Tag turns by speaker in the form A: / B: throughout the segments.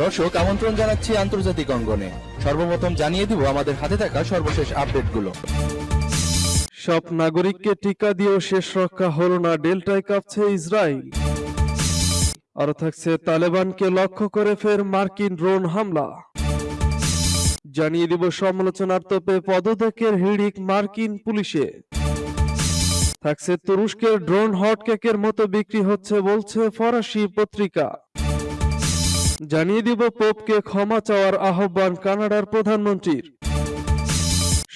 A: দর্শক, আমন্ত্রণ জানাচ্ছি আন্তর্জাতিক অঙ্গনে। সর্বপ্রথম জানিয়ে দিব আমাদের হাতে থাকা সর্বশেষ আপডেটগুলো।
B: সব নাগরিককে টিকা দিয়েও শেষ রক্ষা হলো না ডেল্টায় কাঁপছে ইসরায়েল। আরও থাকছে তালেবানকে লক্ষ্য করে ফের মার্কিন ড্রোন হামলা। জানিয়ে দিব সমালোচনার তোপে পদত্যাগের হিড়িক মার্কিন পুলিশে। থাকছে। তুরস্কের ড্রোন হটকেকের মতো বিক্রি হচ্ছে বলছে ফরাসি পত্রিকা। জানিয়ে দিব পোপকে ক্ষমা চাওয়ার আহ্বান কানাডার প্রধানমন্ত্রীর।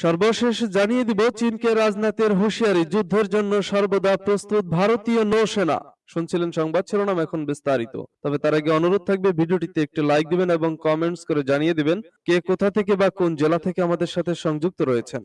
B: সর্বশেষ জানিয়ে দিব চীনকে রাজনাথের হুঁশিয়ারি, যুদ্ধের জন্য সর্বদা প্রস্তুত ভারতীয় নৌসেনা। শুনছিলেন সংবাদ শিরোনাম এখন বিস্তারিত। তবে তার আগে অনুরোধ থাকবে ভিডিওটিতে একটি লাইক দিবেন এবং কমেন্টস করে জানিয়ে দিবেন কে কোথা থেকে বা কোন জেলা থেকে আমাদের সাথে সংযুক্ত রয়েছেন।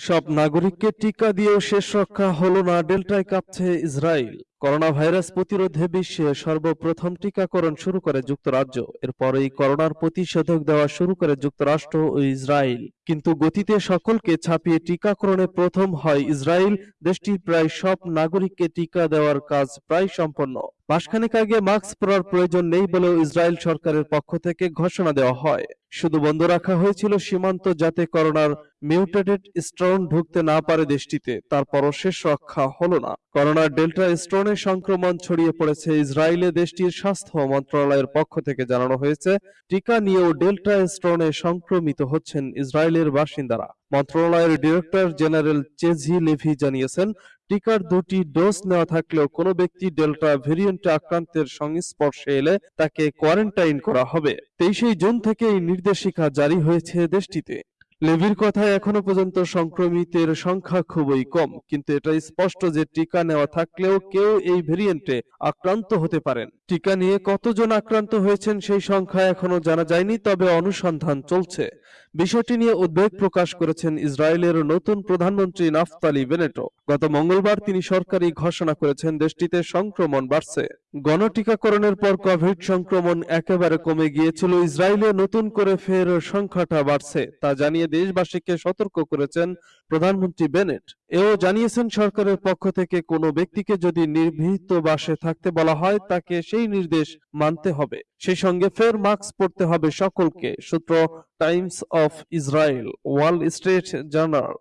B: সব নাগরিককে টিকা দিয়েও শেষ রক্ষা হলো না, ডেল্টায় কাঁপছে ইসরায়েল। করোনা ভাইরাস প্রতিরোধে বিশ্বে সর্বপ্রথম টিকাকরণ শুরু করে যুক্তরাজ্য। এরপরেই করোনার প্রতিষেধক দেওয়া শুরু করে যুক্তরাষ্ট্র ও ইসরায়েল। কিন্তু গতিতে সকলকে ছাপিয়ে টিকাকরণে প্রথম হয় ইসরায়েল। দেশটির প্রায় সব নাগরিককে টিকা দেওয়ার কাজ প্রায় সম্পন্ন। মাসখানেক আগে মাস্ক পরার প্রয়োজন নেই বলেও ইসরায়েল সরকারের পক্ষ থেকে ঘোষণা দেওয়া হয়। শুধু বন্ধ রাখা হয়েছিল সীমান্ত যাতে করোনার মিউটেটেড স্ট্রন ঢুকতে না পারে দেশটিতে। তারপরও শেষ রক্ষা হলো না। করোনার ডেল্টা স্ট্রনের সংক্রমণ ছড়িয়ে পড়েছে ইসরায়েলে। দেশটির স্বাস্থ্য মন্ত্রণালয়ের পক্ষ থেকে জানানো হয়েছে, টিকা নিয়েও ডেল্টা স্ট্রনে সংক্রমিত হচ্ছেন ইসরায়েলের বাসিন্দারা। মন্ত্রণালয়ের ডিরেক্টর জেনারেল চেজি লেভি জানিয়েছেন, টিকার দুটি ডোজ নেওয়া থাকলেও কোনো ব্যক্তি ডেল্টা ভেরিয়েন্টে আক্রান্তের সংস্পর্শে এলে তাকে কোয়ারেন্টাইন করা হবে। তেইশে জুন থেকে এই নির্দেশিকা জারি হয়েছে দেশটিতে। লেভির কথায় এখনও পর্যন্ত সংক্রমিতের সংখ্যা খুবই কম, কিন্তু এটা স্পষ্ট যে টিকা নেওয়া থাকলেও কেউ এই ভেরিয়েন্টে আক্রান্ত হতে পারেন। টিকা নিয়ে কতজন আক্রান্ত হয়েছেন সেই সংখ্যা এখনও জানা যায়নি, তবে অনুসন্ধান চলছে। বিষয়টি নিয়ে উদ্বেগ প্রকাশ করেছেন ইসরায়েলের নতুন প্রধানমন্ত্রী নাফতালি বেনেটো। গত মঙ্গলবার তিনি সরকারি ঘোষণা করেছেন দেশটিতে সংক্রমণ বাড়ছে। গণটিকাকরণের পর কোভিড সংক্রমণ একেবারে কমে গিয়েছিল, ইসরায়েলে নতুন করে ফের সংখ্যাটা বাড়ছে। তা জানিয়ে দেশবাসীকে সতর্ক করেছেন প্রধানমন্ত্রী বেনেট, এও জানিয়েছেন সরকারের পক্ষ থেকে কোনো ব্যক্তিকে যদি নির্ভীত বাসে থাকতে বলা হয়, তাকে সেই নির্দেশ মানতে হবে। সেই সঙ্গে ফের মাস্ক পরতে হবে সকলকে, সূত্র times of Israel, wall street journal.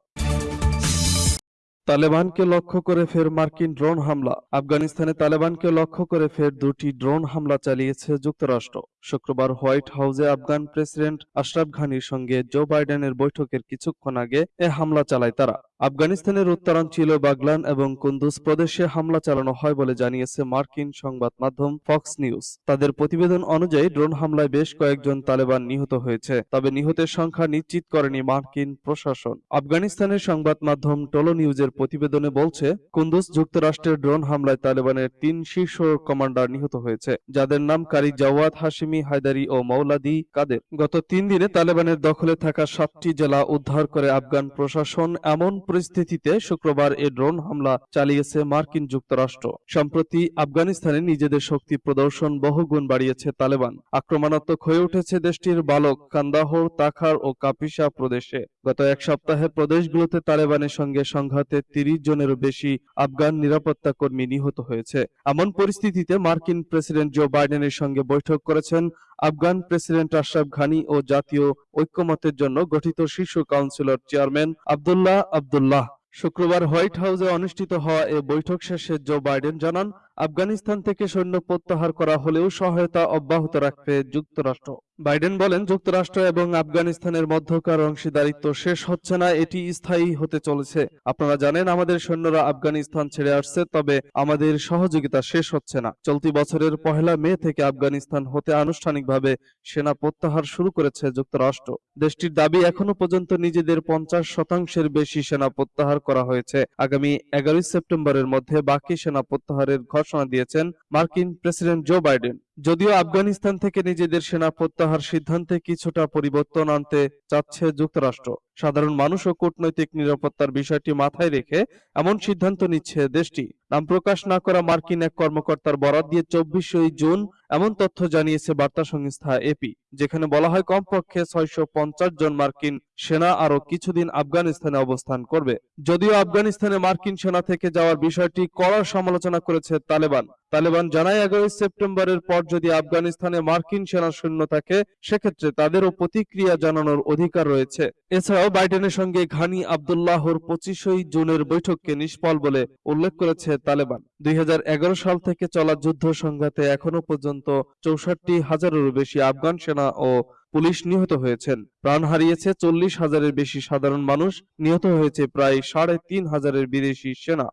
B: তালেবানকে লক্ষ্য করে ফের মার্কিন ড্রোন হামলা। আফগানিস্তানে তালেবানকে লক্ষ্য করে ফের দুটি ড্রোন হামলা চালিয়েছে যুক্তরাষ্ট্র। শুক্রবার হোয়াইট হাউসে আফগান প্রেসিডেন্ট আশরাফ ঘানির সঙ্গে জো বাইডেনের বৈঠকের কিছুক্ষণ আগে এ হামলা চালায় তারা। আফগানিস্তানের উত্তরাঞ্চল বাগলান এবং কুন্দুজ প্রদেশে হামলা চালানো হয় বলে জানিয়েছে মার্কিন সংবাদ মাধ্যম ফক্স নিউজ। তাদের প্রতিবেদন অনুযায়ী ড্রোন হামলায় বেশ কয়েকজন তালেবান নিহত হয়েছে, তবে নিহতের সংখ্যা নিশ্চিত করেনি মার্কিন প্রশাসন। আফগানিস্তানের সংবাদ মাধ্যম টোলো নিউজের প্রতিবেদনে বলছে কুন্দুজ যুক্তরাষ্ট্রের ড্রোন হামলায় তালেবানের তিন শীর্ষ কমান্ডার নিহত হয়েছে, যাদের নাম কারি জাওয়াদ হাশিমি হায়দারি ও মৌলাদি কাদের। গত তিন দিনে তালেবানের দখলে থাকা সাতটি জেলা উদ্ধার করে আফগান প্রশাসন এমন পরিস্থিতিতে শুক্রবার এ ড্রোন হামলা চালিয়েছে মার্কিন যুক্তরাষ্ট্র। সম্প্রতি আফগানিস্তানে নিজেদের শক্তি প্রদর্শন বহুগুণ বাড়িয়েছে তালেবান। আক্রমণাত্মক হয়ে উঠেছে দেশটির বালক কান্দাহর তাখার ও কাপিসা প্রদেশে। গত এক সপ্তাহে প্রদেশগুলোতে তালেবানের সঙ্গে সংঘাতে তিরিশ জনেরও বেশি আফগান নিরাপত্তা কর্মী নিহত হয়েছে। এমন পরিস্থিতিতে মার্কিন প্রেসিডেন্ট জো বাইডেনের সঙ্গে বৈঠক করেছেন আফগান প্রেসিডেন্ট আশরাফ ঘানি ও জাতীয় ঐক্যমতের জন্য গঠিত শীর্ষ কাউন্সিলর চেয়ারম্যান আবদুল্লাহ আবদুল্লাহ। শুক্রবার হোয়াইট হাউসে অনুষ্ঠিত হওয়া এ বৈঠক শেষে জো বাইডেন জানান আফগানিস্তান থেকে সৈন্য প্রত্যাহার করা হলেও সহায়তা অব্যাহত রাখবে যুক্তরাষ্ট্র। বাইডেন বলেন, যুক্তরাষ্ট্র এবং আফগানিস্তানের মধ্যকার অংশীদারিত্ব শেষ হচ্ছে না, এটি স্থায়ী হতে চলেছে। আপনারা জানেন, আমাদের সৈন্যরা আফগানিস্তান ছেড়ে আসছে, তবে আমাদের সহযোগিতা শেষ হচ্ছে না। চলতি বছরের পহেলা মে থেকে আফগানিস্তান হতে আনুষ্ঠানিকভাবে সেনা প্রত্যাহার শুরু করেছে যুক্তরাষ্ট্র। দেশটির দাবি এখনও পর্যন্ত নিজেদের পঞ্চাশ শতাংশের বেশি সেনা প্রত্যাহার করা হয়েছে। আগামী এগারোই সেপ্টেম্বরের মধ্যে বাকি সেনা প্রত্যাহারের ঘোষণা দিয়েছেন মার্কিন প্রেসিডেন্ট জো বাইডেন। যদিও আফগানিস্তান থেকে নিজেদের সেনা প্রত্যাহার সিদ্ধান্তে কিছুটা পরিবর্তন আনতে চাচ্ছে যুক্তরাষ্ট্র। সাধারণ মানুষ ও কূটনৈতিক নিরাপত্তার বিষয়টি মাথায় রেখে এমন সিদ্ধান্ত নিচ্ছে দেশটি। নাম প্রকাশ না করা মার্কিন এক কর্মকর্তার বরাত দিয়ে চব্বিশই জুন এমন তথ্য জানিয়েছে বার্তা সংস্থা এপি যেখানে বলা হয়, কমপক্ষে ছয়শো পঞ্চাশ জন মার্কিন সেনা আরও কিছুদিন আফগানিস্তানে অবস্থান করবে। যদিও আফগানিস্তানে মার্কিন সেনা থেকে যাওয়ার বিষয়টি কড়া সমালোচনা করেছে তালেবান। তালেবান জানায়, এগারোই সেপ্টেম্বরের পর যদি আফগানিস্তানে মার্কিন সেনা সৈন্য থাকে, সেক্ষেত্রে তাদেরও প্রতিক্রিয়া জানানোর অধিকার রয়েছে। এছাড়াও বাইডেনের সঙ্গে ঘানি আবদুল্লাহর পঁচিশই জুনের বৈঠককে নিষ্ফল বলে উল্লেখ করেছে তালেবান। দুই হাজার এগারো সাল থেকে চলা যুদ্ধ সংঘাতে এখনও পর্যন্ত চৌষট্টি হাজারেরও বেশি আফগান সেনা ও পুলিশ নিহত হয়েছেন। প্রাণ হারিয়েছে চল্লিশ হাজারের বেশি সাধারণ মানুষ, নিহত হয়েছে প্রায় সাড়ে তিন হাজারের বিদেশি সেনা।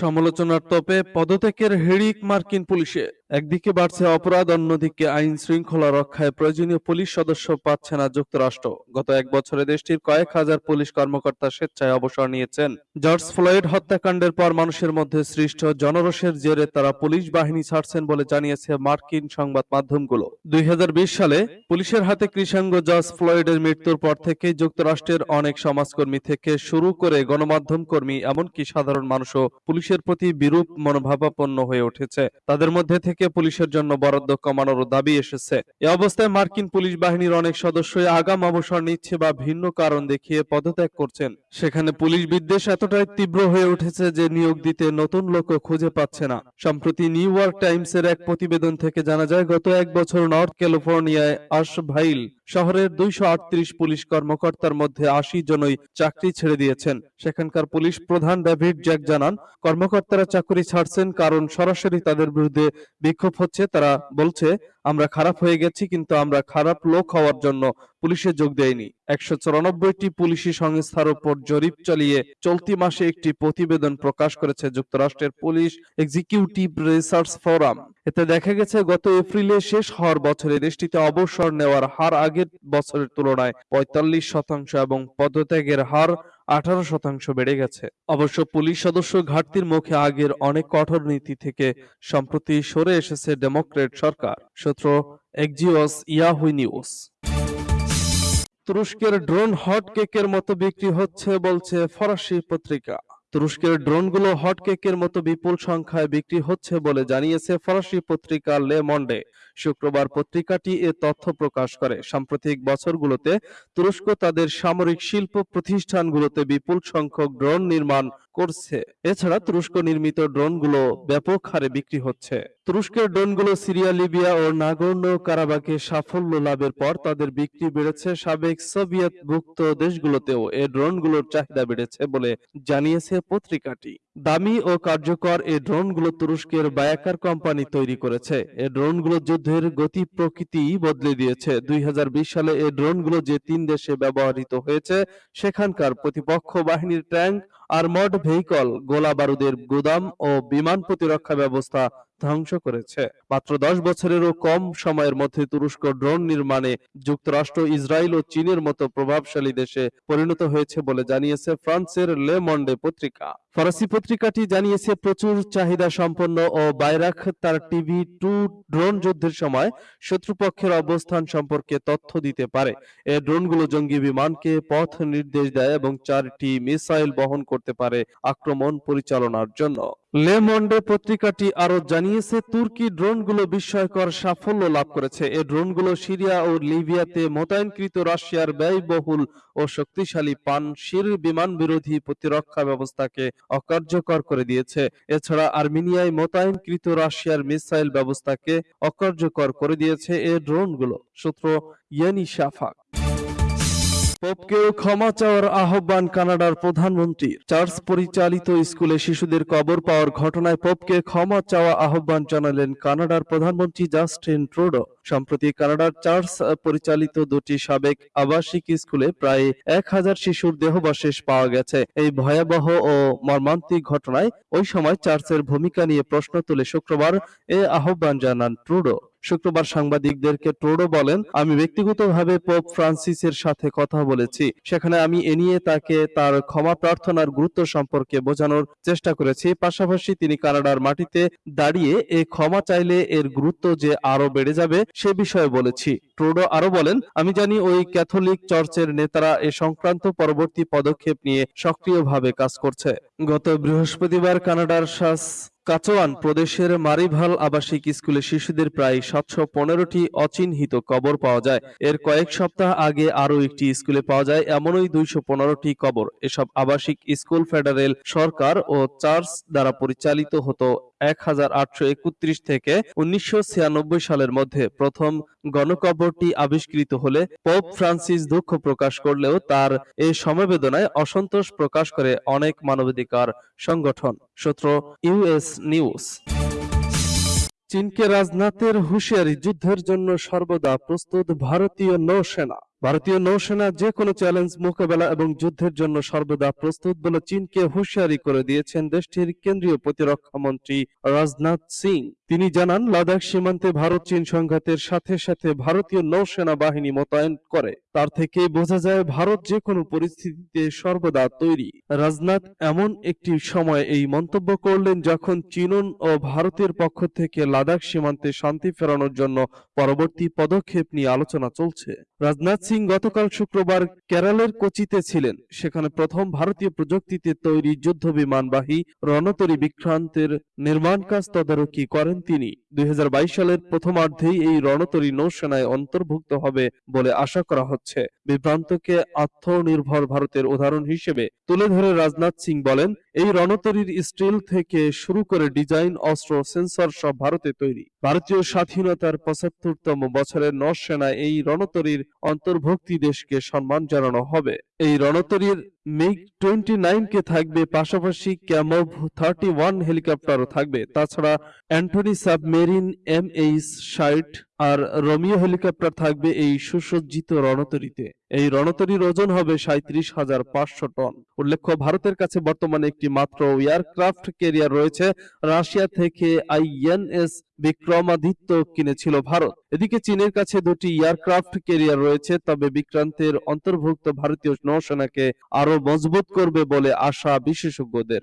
B: সমালোচনার তোপে পদত্যাগের হিড়িক মার্কিন পুলিশে। একদিকে বাড়ছে অপরাধ, অন্যদিকে আইন শৃঙ্খলা রক্ষায় প্রয়োজনীয় পুলিশ সদস্য পাচ্ছে না যুক্তরাষ্ট্র। গত এক বছরে দেশটির কয়েক হাজার পুলিশ কর্মকর্তা স্বেচ্ছায় অবসর নিয়েছেন। জর্জ ফ্লয়েড হত্যাকাণ্ডের পর মানুষের মধ্যে সৃষ্ট জনরোষের জেরে তারা পুলিশ বাহিনী ছাড়ছেন বলে জানিয়েছে মার্কিন সংবাদ মাধ্যমগুলো। দুই হাজার বিশ সালে পুলিশের হাতে কৃষাঙ্গ জর্জ ফ্লয়েডের মৃত্যুর পর থেকে যুক্তরাষ্ট্রের অনেক সমাজকর্মী থেকে শুরু করে গণমাধ্যম কর্মী, এমনকি সাধারণ মানুষও পুলিশের প্রতি বিরূপ মনোভাবাপন্ন হয়ে উঠেছে। তাদের মধ্যে থেকে পুলিশের জন্য বরাদ্দ কমানোর দাবি এসেছে। এ অবস্থায় মার্কিন পুলিশ বাহিনীর অনেক সদস্যই আগাম অবসর নিচ্ছে বা ভিন্ন কারণ দেখিয়ে পদত্যাগ করছেন। সেখানে পুলিশ বিদ্বেষ এতটাই তীব্র হয়ে উঠেছে যে নিয়োগ দিতে নতুন লোক খুঁজে পাচ্ছে না। সম্প্রতি নিউ ইয়র্ক টাইমসের এক প্রতিবেদন থেকে জানা যায়, গত এক বছর নর্থ ক্যালিফোর্নিয়ায় আশভাইল শহরের দুইশো আটত্রিশ পুলিশ কর্মকর্তার মধ্যে আশি জনই চাকরি ছেড়ে দিয়েছেন। সেখানকার পুলিশ প্রধান ডেভিড জ্যাক জানান, কর্মকর্তারা চাকরি ছাড়ছেন কারণ সরাসরি তাদের বিরুদ্ধে বিক্ষোভ হচ্ছে। তারা বলছে, আমরা খারাপ হয়ে গেছি, কিন্তু আমরা খারাপ লোক হওয়ার জন্য পুলিশে যোগ দেয়নি। একশো চুরানব্বইটি পুলিশি সংস্থার উপর জরিপ চালিয়ে চলতি মাসে একটি প্রতিবেদন প্রকাশ করেছে যুক্তরাষ্ট্রের পুলিশ এক্সিকিউটিভ রিসার্চ ফোরাম। এতে দেখা গেছে, গত এপ্রিলে শেষ হওয়ার বছরে দেশটিতে অবসর নেওয়ার হার আগের বছরের তুলনায় পঁয়তাল্লিশ শতাংশ এবং পদত্যাগের হার আঠারো শতাংশ বেড়ে গেছে। অবশ্য পুলিশ সদস্য ঘাটতির মুখে আগের অনেক কঠোর নীতি থেকে সম্প্রতি সরে এসেছে ডেমোক্রেট সরকার। সূত্র এক্সিওস ইয়াহুই নিউজ। তুরস্কের ড্রোন হট কেকের মতো বিক্রি হচ্ছে বলছে ফরাসি পত্রিকা। তুরস্কের ড্রোনগুলো হট কেকের মতো বিপুল সংখ্যায় বিক্রি হচ্ছে বলে জানিয়েছে ফরাসি পত্রিকা লে মন্ডে। শুক্রবার পত্রিকাটি এ তথ্য প্রকাশ করে। সাম্প্রতিক বছরগুলোতে তুরস্ক তাদের সামরিক শিল্প প্রতিষ্ঠানগুলোতে বিপুল সংখ্যক ড্রোন নির্মাণ করছে। এছাড়া তুরস্ক নির্মিত ড্রোনগুলো ব্যাপক হারে বিক্রি হচ্ছে। তুরস্কের ড্রোনগুলো সিরিয়া, লিবিয়া ও নাগর্ণ কারাবাকে সাফল্য লাভের পর তাদের বিক্রি বেড়েছে সাবেক সোভিয়েত ভুক্ত দেশগুলোতেও। এ ড্রোনগুলোর চাহিদা বেড়েছে বলে জানিয়েছে পত্রিকাটি। দামি ও কার্যকর এই ড্রোনগুলো তুরস্কের বায়াকার কোম্পানি তৈরি করেছে। এই ড্রোনগুলো যুদ্ধের গতি প্রকৃতি বদলে দিয়েছে। দুই হাজার বিশ সালে এই ড্রোনগুলো যে তিন দেশে ব্যবহৃত হয়েছে, সেখানকার প্রতিপক্ষ বাহিনীর ট্যাঙ্ক আর্মড ভেহিকল গোলা বারুদের গুদাম ও বিমান প্রতিরক্ষা ব্যবস্থা ধ্বংস করেছে। মাত্র দশ বছরেরও কম সময়ের মধ্যে তুরস্ক ড্রোন নির্মাণে যুক্তরাষ্ট্র, ইসরায়েল ও চীনের মতো প্রভাবশালী দেশে পরিণত হয়েছে বলে জানিয়েছে ফ্রান্সের লে মন্ডে পত্রিকা। ফরাসি পত্রিকাটি জানিয়েছে, প্রচুর চাহিদা সম্পন্ন ও বাইরাখ তার টিভি টু ড্রোন যুদ্ধের সময় শত্রুপক্ষের অবস্থান সম্পর্কে তথ্য দিতে পারে। এই ড্রোনগুলো জঙ্গি বিমানকে পথ নির্দেশ দেয় এবং চারটি মিসাইল বহন করতে পারে আক্রমণ পরিচালনার জন্য। লে মন্ডে পত্রিকাটি আরও জানিয়েছে, তুর্কি ড্রোনগুলো বিস্ময়কর সাফল্য লাভ করেছে। এই ড্রোনগুলো সিরিয়া ও লিবিয়াতে মোতায়েনকৃত রাশিয়ার ব্যয়বহুল ও শক্তিশালী পানশির বিমান বিরোধী প্রতিরক্ষা ব্যবস্থাকে অকার্যকর করে দিয়েছে। এছাড়া আর্মেনিয়ায় মোতায়েনকৃত রাশিয়ার মিসাইল ব্যবস্থাকে অকার্যকর করে দিয়েছে এই ড্রোনগুলো। সূত্র ইয়েনি শাফাক পোপকেও ক্ষমা চাওয়ার আহ্বান কানাডার প্রধানমন্ত্রীর চার্চ পরিচালিত স্কুলে শিশুদের কবর পাওয়ার ঘটনায় পোপকে ক্ষমা চাওয়া আহ্বান জানালেন কানাডার প্রধানমন্ত্রী জাস্টিন ট্রুডো। সম্প্রতি কানাডার চার্চ পরিচালিত দুটি সাবেক আবাসিক স্কুলে প্রায় এক হাজার শিশুর দেহবশেষ পাওয়া গেছে। এই ভয়াবহ ও মর্মান্তিক ঘটনায় ওই সময় চার্চের ভূমিকা নিয়ে প্রশ্ন তুলে শুক্রবার এ আহ্বান জানান ট্রুডো। শুক্রবার সাংবাদিকদেরকে ট্রুডো বলেন, আমি ব্যক্তিগতভাবে পোপ ফ্রান্সিসের সাথে কথা বলেছি। সেখানে আমি এ নিয়ে তাকে তার ক্ষমা প্রার্থনার গুরুত্ব সম্পর্কে বোঝানোর চেষ্টা করেছি। পাশাপাশি তিনি কানাডার মাটিতে দাঁড়িয়ে এ ক্ষমা চাইলে এর গুরুত্ব যে আরও বেড়ে যাবে, সে বিষয়ে বলেছি। ট্রুডো আরও বলেন, আমি জানি ওই ক্যাথলিক চার্চের নেতারা এ সংক্রান্ত পরবর্তী পদক্ষেপ নিয়ে সক্রিয়ভাবে কাজ করছে। গত বৃহস্পতিবার কানাডার শাস কাচোয়ান প্রদেশের মারিভাল আবাসিক স্কুলে শিশুদের প্রায় সাতশো পনেরোটি অচিহ্নিত কবর পাওয়া যায়। এর কয়েক সপ্তাহ আগে আরও একটি স্কুলে পাওয়া যায়, এমনই দুইশো পনেরোটি কবর। এসব আবাসিক স্কুল ফেডারেল সরকার ও চার্চ দ্বারা পরিচালিত হতো এক হাজার আটশো একত্রিশ থেকে উনিশশো ছিয়ানব্বই সালের মধ্যে প্রথম গণকবরটি আবিষ্কৃত হলে পোপ ফ্রান্সিস দুঃখ প্রকাশ করলেও তার এই সমবেদনায় অসন্তোষ প্রকাশ করে অনেক মানবাধিকার সংগঠন। সূত্র ইউএস নিউজ। চীনকে রাজনাথের হুঁশিয়ারি যুদ্ধের জন্য সর্বদা প্রস্তুত ভারতীয় নৌসেনা। ভারতীয় নৌসেনা যে কোনো চ্যালেঞ্জ মোকাবেলা এবং যুদ্ধের জন্য সর্বদা প্রস্তুত বলে চীনকে হুঁশিয়ারি করে দিয়েছেন দেশটির কেন্দ্রীয় প্রতিরক্ষা মন্ত্রী রাজনাথ সিং। তিনি জানান, লাদাখ সীমান্তে ভারত চীন সংঘাতের সাথে সাথে ভারতীয় নৌসেনা বাহিনী মোতায়েন করে। তার থেকে বোঝা যায়, ভারত যে কোনো পরিস্থিতিতে সর্বদা তৈরি। রাজনাথ এমন একটি সময় এই মন্তব্য করলেন যখন চীন ও ভারতের পক্ষ থেকে লাদাখ সীমান্তে শান্তি ফেরানোর জন্য পরবর্তী পদক্ষেপ নিয়ে আলোচনা চলছে। রাজনাথ সিং গতকাল শুক্রবার কেরালের কোচিতে ছিলেন। সেখানে প্রথম ভারতীয় প্রযুক্তিতে তৈরি যুদ্ধ বিমানবাহী রণতরী বিক্রান্তের নির্মাণ কাজ তদারকি করেন তিনি। দুই সালের প্রথমার্ধেই এই রণতরী নৌসেনায় অন্তর্ভুক্ত হবে বলে আশা করা হচ্ছে। বিভ্রান্তকে আত্মনির্ভর ভারতের উদাহরণ হিসেবে তুলে ধরে রাজনাথ সিং বলেন, এই রণতরীর স্টিল থেকে শুরু করে ডিজাইন, অস্ত্র, সেন্সর সব ভারতে তৈরি। ভারতীয় স্বাধীনতার পঁচাত্তরতম বছরের নৌসেনায় এই রণতরীর অন্তর্ভুক্তি দেশকে সম্মান জানানো হবে। এই রণতরীর মিগ টোয়েন্টি কে থাকবে পাশাপাশি ক্যামভ থার্টি ওয়ান হেলিকপ্টারও থাকবে। তাছাড়া অ্যান্টনি সাবমেরিন এম এইচ ষাট আর রোমিও হেলিকপ্টার থাকবে এই সুসজ্জিত রণতরীতে। এই রণতরীর ওজন হবে সাঁত্রিশ হাজার পাঁচশো টন। উল্লেখ্য, ভারতের কাছে বর্তমানে একটি মাত্র এয়ারক্রাফট ক্যারিয়ার রয়েছে। রাশিয়া থেকে আইএনএস বিক্রমাদিত্য কিনেছিল ভারত। এদিকে চীনের কাছে দুটি এয়ারক্রাফট ক্যারিয়ার রয়েছে, তবে বিক্রান্তের অন্তর্ভুক্ত ভারতীয় নৌসেনাকে আরও মজবুত করবে বলে আশা বিশেষজ্ঞদের।